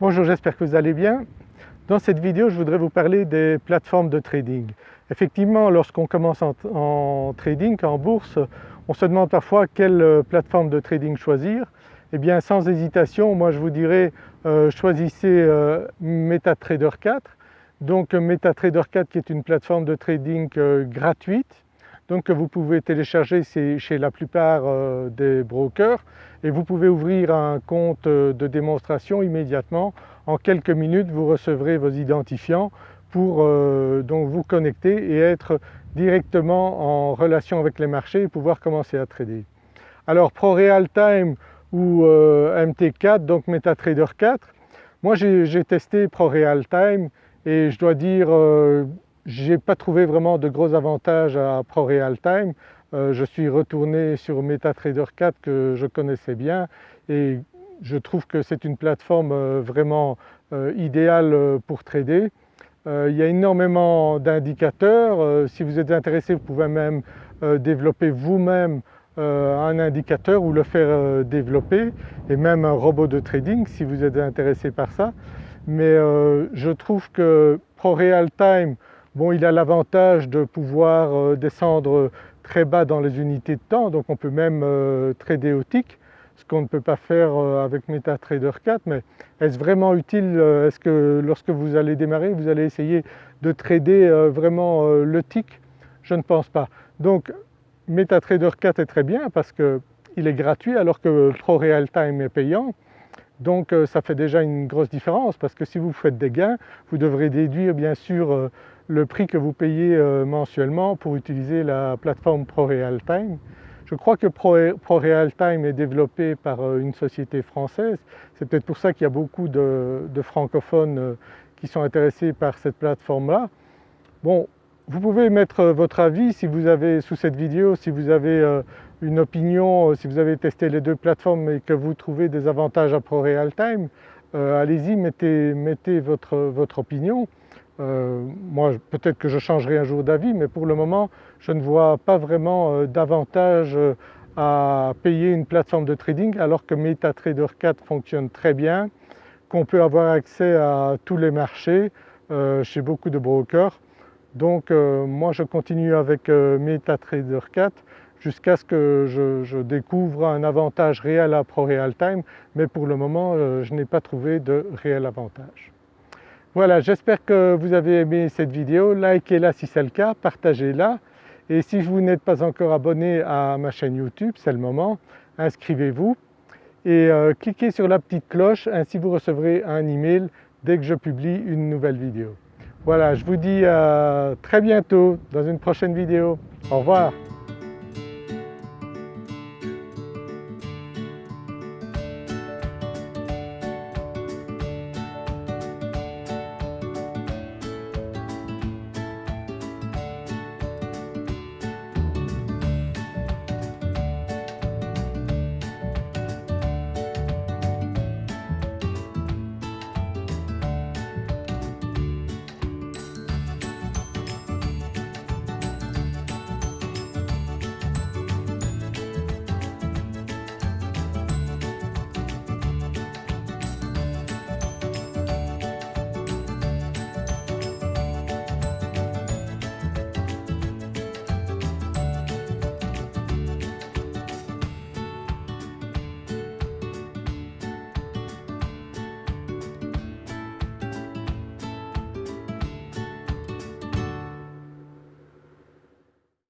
Bonjour, j'espère que vous allez bien. Dans cette vidéo, je voudrais vous parler des plateformes de trading. Effectivement, lorsqu'on commence en, trading, en bourse, on se demande parfois quelle euh, plateforme de trading choisir. Eh bien sans hésitation, moi je vous dirais euh, choisissez euh, MetaTrader 4. Donc MetaTrader 4 qui est une plateforme de trading gratuite donc que vous pouvez télécharger chez la plupart des brokers et vous pouvez ouvrir un compte de démonstration immédiatement. En quelques minutes vous recevrez vos identifiants pour euh, donc vous connecter et être directement en relation avec les marchés et pouvoir commencer à trader. Alors ProRealTime ou euh, MT4 donc MetaTrader 4, moi j'ai testé ProRealTime et je dois dire euh, je n'ai pas trouvé vraiment de gros avantages à ProRealTime. Euh, je suis retourné sur MetaTrader 4 que je connaissais bien et je trouve que c'est une plateforme euh, vraiment euh, idéale pour trader. il y a énormément d'indicateurs, si vous êtes intéressé vous pouvez même développer vous-même un indicateur ou le faire développer et même un robot de trading si vous êtes intéressé par ça. Mais je trouve que ProRealTime, bon il a l'avantage de pouvoir descendre très bas dans les unités de temps, donc on peut même euh, trader au tick, ce qu'on ne peut pas faire euh, avec MetaTrader 4, mais est-ce vraiment utile euh, Est-ce que lorsque vous allez démarrer, vous allez essayer de trader vraiment le tick Je ne pense pas. Donc MetaTrader 4 est très bien parce qu'il est gratuit alors que ProRealTime est payant. Donc ça fait déjà une grosse différence parce que si vous faites des gains, vous devrez déduire bien sûr le prix que vous payez euh, mensuellement pour utiliser la plateforme ProRealTime. Je crois que ProRealTime est développé par euh, une société française, c'est peut-être pour ça qu'il y a beaucoup de, francophones euh, qui sont intéressés par cette plateforme-là. Bon, vous pouvez mettre votre avis si vous avez sous cette vidéo, si vous avez une opinion, si vous avez testé les deux plateformes et que vous trouvez des avantages à ProRealTime, allez-y mettez, votre opinion. Euh, moi peut-être que je changerai un jour d'avis mais pour le moment je ne vois pas vraiment euh, d'avantage euh, à payer une plateforme de trading alors que MetaTrader 4 fonctionne très bien, qu'on peut avoir accès à tous les marchés chez beaucoup de brokers. Donc moi je continue avec MetaTrader 4 jusqu'à ce que je, je, découvre un avantage réel à ProRealTime mais pour le moment je n'ai pas trouvé de réel avantage. Voilà, j'espère que vous avez aimé cette vidéo, likez-la si c'est le cas, partagez-la et si vous n'êtes pas encore abonné à ma chaîne YouTube, c'est le moment, inscrivez-vous et euh, cliquez sur la petite cloche, ainsi vous recevrez un email dès que je publie une nouvelle vidéo. Voilà, je vous dis à très bientôt dans une prochaine vidéo. Au revoir.